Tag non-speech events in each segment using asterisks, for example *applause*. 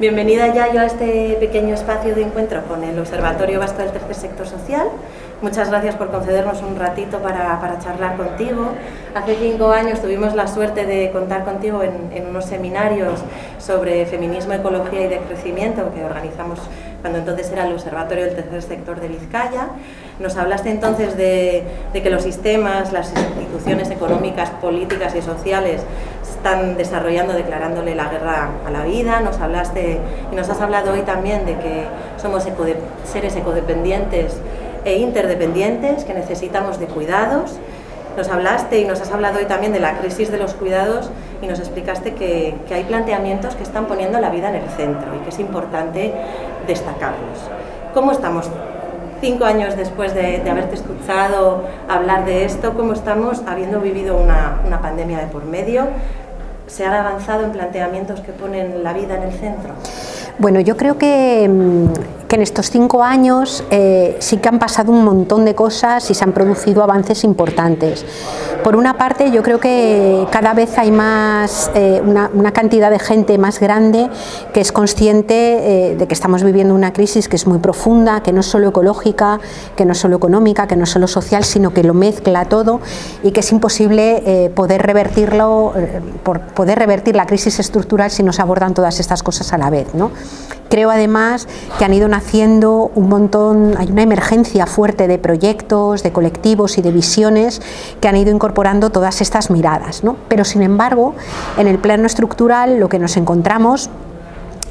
Bienvenida ya yo a este pequeño espacio de encuentro con el Observatorio Vasco del Tercer Sector Social. Muchas gracias por concedernos un ratito para, charlar contigo. Hace cinco años tuvimos la suerte de contar contigo en, unos seminarios sobre feminismo, ecología y decrecimiento que organizamos cuando entonces era el Observatorio del Tercer Sector de Vizcaya. Nos hablaste entonces de, de que los sistemas, las instituciones económicas, políticas y sociales están desarrollando, declarándole la guerra a la vida, nos hablaste y nos has hablado hoy también de que somos seres ecodependientes e interdependientes, que necesitamos de cuidados, nos hablaste y nos has hablado hoy también de la crisis de los cuidados y nos explicaste que, que, hay planteamientos que están poniendo la vida en el centro y que es importante destacarlos. ¿Cómo estamos cinco años después de, haberte escuchado hablar de esto? ¿Cómo estamos habiendo vivido una, una pandemia de por medio? Se ha avanzado en planteamientos que ponen la vida en el centro? Bueno, yo creo que, mm, que en estos cinco años eh, sí que han pasado un montón de cosas y se han producido avances importantes. Por una parte, yo creo que cada vez hay más, eh, una, cantidad de gente más grande que es consciente eh, de que estamos viviendo una crisis que es muy profunda, que no es solo ecológica, que no es solo económica, que no es solo social, sino que lo mezcla todo y que es imposible poder revertirlo, por poder revertir la crisis estructural si no se abordan todas estas cosas a la vez. ¿no? Creo además que han ido naciendo un montón, hay una emergencia fuerte de proyectos, de colectivos y de visiones que han ido incorporando todas estas miradas. ¿no? Pero sin embargo, en el plano estructural lo que nos encontramos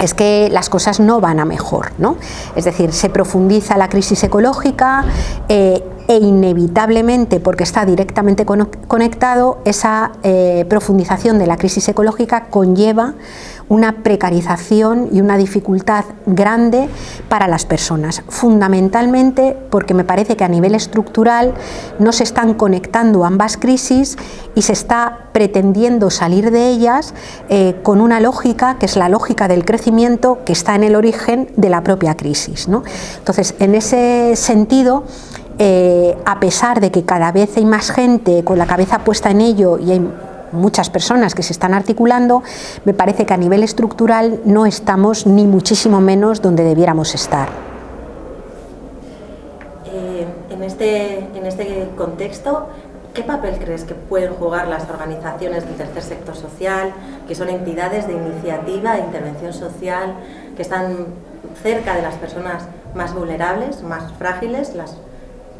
es que las cosas no van a mejor, ¿no? Es decir, se profundiza la crisis ecológica eh, e inevitablemente, porque está directamente conectado, esa eh, profundización de la crisis ecológica conlleva una precarización y una dificultad grande para las personas, fundamentalmente porque me parece que a nivel estructural no se están conectando ambas crisis y se está pretendiendo salir de ellas eh, con una lógica que es la lógica del crecimiento que está en el origen de la propia crisis. ¿no? Entonces, en ese sentido, eh, a pesar de que cada vez hay más gente con la cabeza puesta en ello y hay muchas personas que se están articulando, me parece que a nivel estructural no estamos ni muchísimo menos donde debiéramos estar. Eh, en, este, en este contexto, ¿qué papel crees que pueden jugar las organizaciones del tercer sector social, que son entidades de iniciativa e intervención social, que están cerca de las personas más vulnerables, más frágiles, las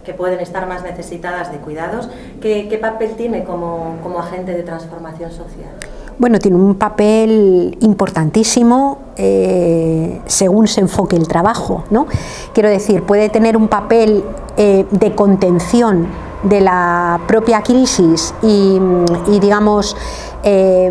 que pueden estar más necesitadas de cuidados. ¿Qué, papel tiene como, agente de transformación social? Bueno, tiene un papel importantísimo eh, según se enfoque el trabajo. ¿no? Quiero decir, puede tener un papel eh, de contención de la propia crisis y, digamos, eh,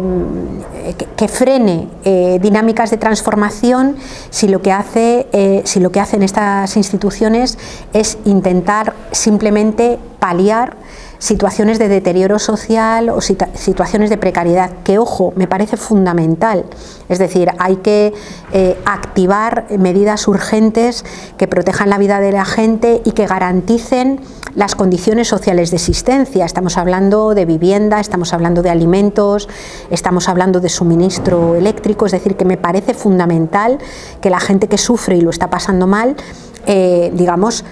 que, frene eh, dinámicas de transformación si lo, que hace, eh, si lo que hacen estas instituciones es intentar simplemente paliar situaciones de deterioro social o situaciones de precariedad, que ojo, me parece fundamental. Es decir, hay que eh, activar medidas urgentes que protejan la vida de la gente y que garanticen las condiciones sociales de existencia. Estamos hablando de vivienda, estamos hablando de alimentos, estamos hablando de suministro eléctrico, es decir, que me parece fundamental que la gente que sufre y lo está pasando mal eh, digamos,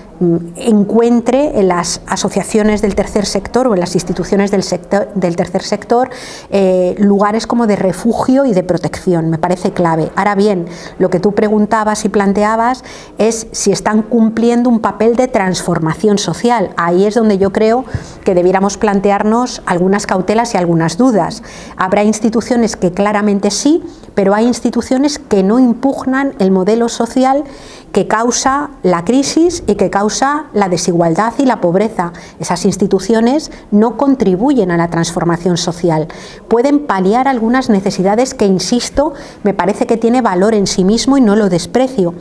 encuentre en las asociaciones del tercer sector o en las instituciones del, sector, del tercer sector eh, lugares como de refugio y de protección, me parece clave. Ahora bien, lo que tú preguntabas y planteabas es si están cumpliendo un papel de transformación social. Ahí es donde yo creo que debiéramos plantearnos algunas cautelas y algunas dudas. Habrá instituciones que claramente sí, pero hay instituciones que no impugnan el modelo social que causa la crisis y que causa la desigualdad y la pobreza. Esas instituciones no contribuyen a la transformación social. Pueden paliar algunas necesidades que, insisto, me parece que tiene valor en sí mismo y no lo desprecio.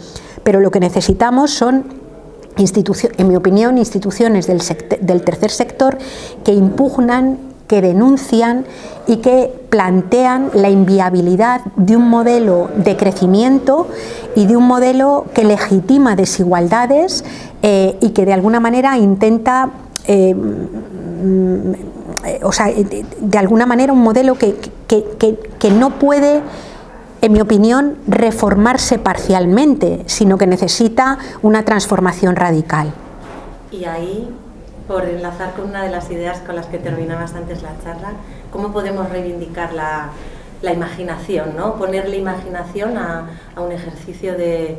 Pero lo que necesitamos son en mi opinión, instituciones del, del, tercer sector que impugnan que denuncian y que plantean la inviabilidad de un modelo de crecimiento y de un modelo que legitima desigualdades eh, y que de alguna manera intenta, eh, mm, o sea, de, alguna manera un modelo que, que no puede en mi opinión, reformarse parcialmente, sino que necesita una transformación radical. Y ahí, por enlazar con una de las ideas con las que terminabas antes la charla, ¿cómo podemos reivindicar la, imaginación, ¿no? ponerle imaginación a, un ejercicio de,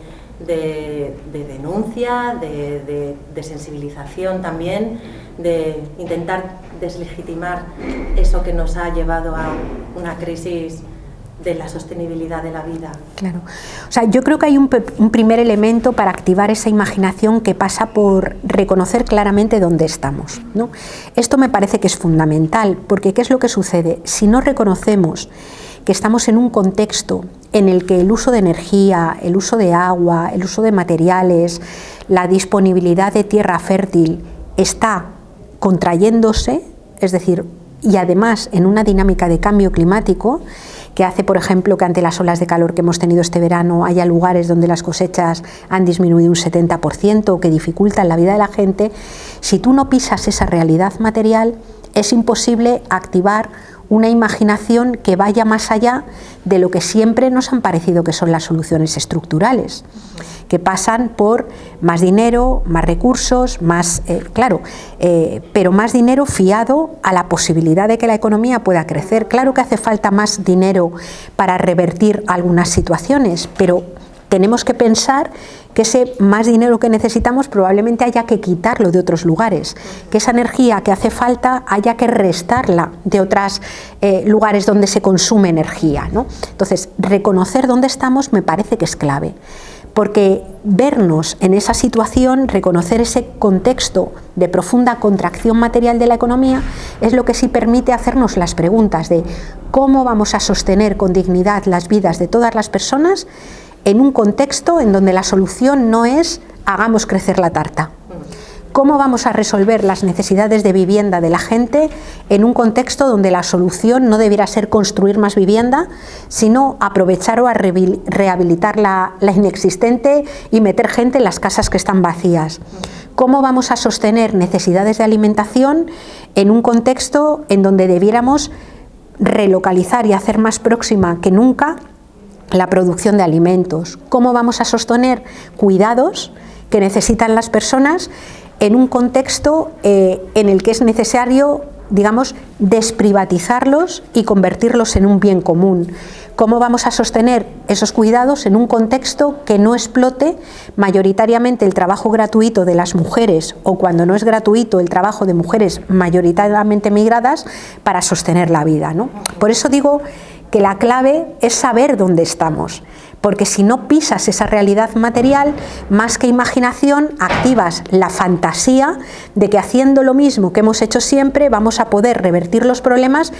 denuncia, de, de, sensibilización también, de intentar deslegitimar eso que nos ha llevado a una crisis de la sostenibilidad de la vida. Claro. O sea, yo creo que hay un, primer elemento para activar esa imaginación que pasa por reconocer claramente dónde estamos. ¿no? Esto me parece que es fundamental, porque ¿qué es lo que sucede? Si no reconocemos que estamos en un contexto en el que el uso de energía, el uso de agua, el uso de materiales, la disponibilidad de tierra fértil está contrayéndose, es decir, y además en una dinámica de cambio climático, que hace, por ejemplo, que ante las olas de calor que hemos tenido este verano haya lugares donde las cosechas han disminuido un 70% o que dificultan la vida de la gente, si tú no pisas esa realidad material, es imposible activar una imaginación que vaya más allá de lo que siempre nos han parecido que son las soluciones estructurales, que pasan por más dinero, más recursos, más, eh, claro, eh, pero más dinero fiado a la posibilidad de que la economía pueda crecer. Claro que hace falta más dinero para revertir algunas situaciones, pero tenemos que pensar que ese más dinero que necesitamos probablemente haya que quitarlo de otros lugares, que esa energía que hace falta haya que restarla de otros eh, lugares donde se consume energía. ¿no? Entonces, reconocer dónde estamos me parece que es clave, porque vernos en esa situación, reconocer ese contexto de profunda contracción material de la economía, es lo que sí permite hacernos las preguntas de cómo vamos a sostener con dignidad las vidas de todas las personas en un contexto en donde la solución no es hagamos crecer la tarta. ¿Cómo vamos a resolver las necesidades de vivienda de la gente en un contexto donde la solución no debiera ser construir más vivienda, sino aprovechar o rehabilitar la, la inexistente y meter gente en las casas que están vacías? ¿Cómo vamos a sostener necesidades de alimentación en un contexto en donde debiéramos relocalizar y hacer más próxima que nunca la producción de alimentos, cómo vamos a sostener cuidados que necesitan las personas en un contexto eh, en el que es necesario, digamos, desprivatizarlos y convertirlos en un bien común. ¿Cómo vamos a sostener esos cuidados en un contexto que no explote mayoritariamente el trabajo gratuito de las mujeres o cuando no es gratuito el trabajo de mujeres mayoritariamente migradas para sostener la vida? ¿no? Por eso digo que la clave es saber dónde estamos, porque si no pisas esa realidad material, más que imaginación, activas la fantasía de que haciendo lo mismo que hemos hecho siempre vamos a poder revertir los problemas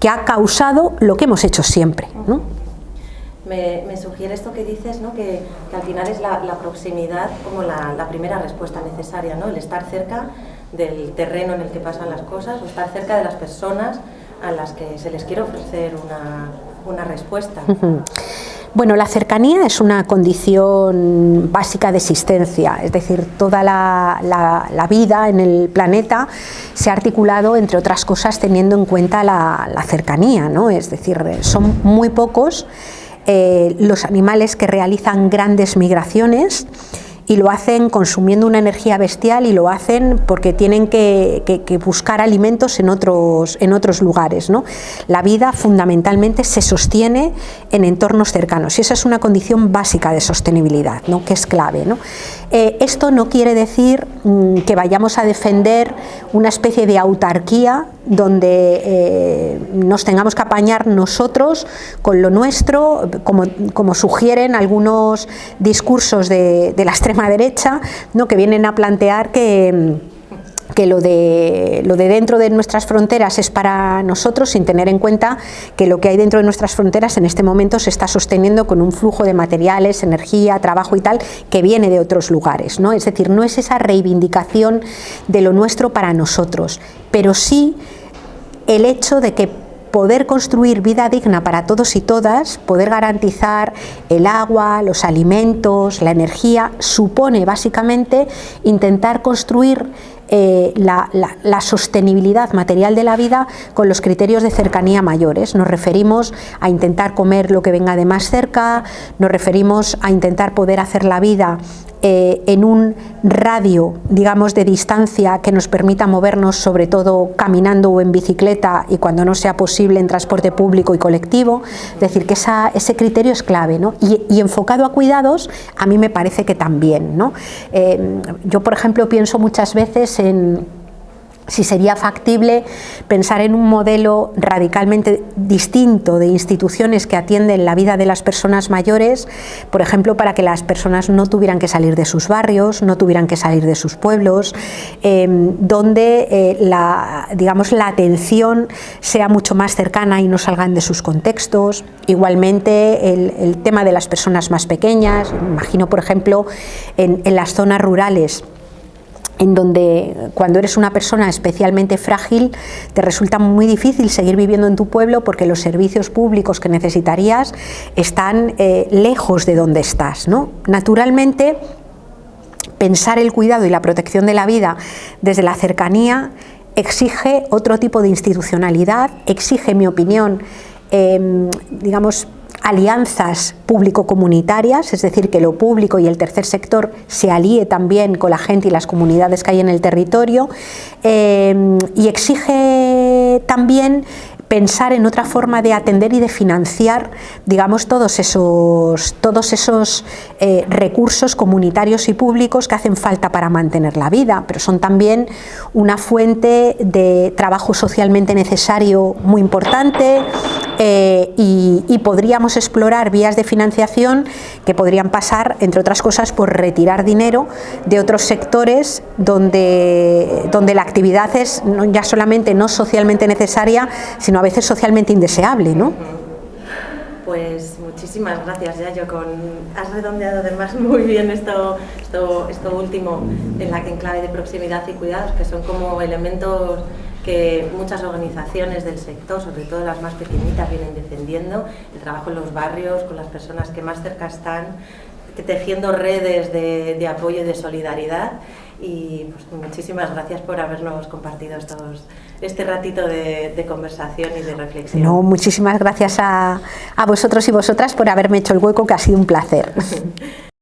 que ha causado lo que hemos hecho siempre. Me, sugiere esto que dices, ¿no? que, al final es la, proximidad como la, primera respuesta necesaria, ¿no? el estar cerca del terreno en el que pasan las cosas o estar cerca de las personas a las que se les quiere ofrecer una, respuesta. Bueno, la cercanía es una condición básica de existencia, es decir, toda la, vida en el planeta se ha articulado, entre otras cosas, teniendo en cuenta la, cercanía, ¿no? es decir, son muy pocos eh, los animales que realizan grandes migraciones y lo hacen consumiendo una energía bestial y lo hacen porque tienen que, buscar alimentos en otros, en otros lugares. ¿no? La vida fundamentalmente se sostiene en entornos cercanos y esa es una condición básica de sostenibilidad, ¿no? que es clave. ¿no? Eh, esto no quiere decir mm, que vayamos a defender una especie de autarquía donde eh, nos tengamos que apañar nosotros con lo nuestro, como, sugieren algunos discursos de, de la extrema derecha, ¿no? que vienen a plantear que que lo de, lo de dentro de nuestras fronteras es para nosotros sin tener en cuenta que lo que hay dentro de nuestras fronteras en este momento se está sosteniendo con un flujo de materiales, energía, trabajo y tal que viene de otros lugares. ¿no? Es decir, no es esa reivindicación de lo nuestro para nosotros, pero sí el hecho de que poder construir vida digna para todos y todas, poder garantizar el agua, los alimentos, la energía, supone básicamente intentar construir eh, la, sostenibilidad material de la vida con los criterios de cercanía mayores. Nos referimos a intentar comer lo que venga de más cerca, nos referimos a intentar poder hacer la vida eh, en un radio, digamos, de distancia que nos permita movernos sobre todo caminando o en bicicleta y cuando no sea posible en transporte público y colectivo. Es decir, que ese criterio es clave. ¿no? Y, enfocado a cuidados, a mí me parece que también. ¿no? Eh, yo, por ejemplo, pienso muchas veces si sería factible pensar en un modelo radicalmente distinto de instituciones que atienden la vida de las personas mayores, por ejemplo, para que las personas no tuvieran que salir de sus barrios, no tuvieran que salir de sus pueblos, em, donde eh, la, digamos, la atención sea mucho más cercana y no salgan de sus contextos. Igualmente, el, tema de las personas más pequeñas, imagino, por ejemplo, en las zonas rurales, en donde cuando eres una persona especialmente frágil te resulta muy difícil seguir viviendo en tu pueblo porque los servicios públicos que necesitarías están eh, lejos de donde estás. ¿no? Naturalmente, pensar el cuidado y la protección de la vida desde la cercanía exige otro tipo de institucionalidad, exige, en mi opinión, em, digamos, alianzas público-comunitarias, es decir, que lo público y el tercer sector se alíe también con la gente y las comunidades que hay en el territorio eh, y exige también pensar en otra forma de atender y de financiar, digamos, todos esos, todos esos eh, recursos comunitarios y públicos que hacen falta para mantener la vida, pero son también una fuente de trabajo socialmente necesario muy importante, eh, y, podríamos explorar vías de financiación que podrían pasar, entre otras cosas, por retirar dinero de otros sectores donde, donde la actividad es ya solamente no socialmente necesaria, sino a veces socialmente indeseable. ¿no? Pues muchísimas gracias, ya yo con has redondeado además *laughs* muy bien esto, esto, esto último en la en clave de proximidad y cuidados, que son como elementos que muchas organizaciones del sector, sobre todo las más pequeñitas, vienen defendiendo, el trabajo en los barrios, con las personas que más cerca están, tejiendo redes de, apoyo y de solidaridad y pues, muchísimas gracias por habernos compartido estos, este ratito de, conversación y de reflexión. No, muchísimas gracias a, a vosotros y vosotras por haberme hecho el hueco, que ha sido un placer. *laughs*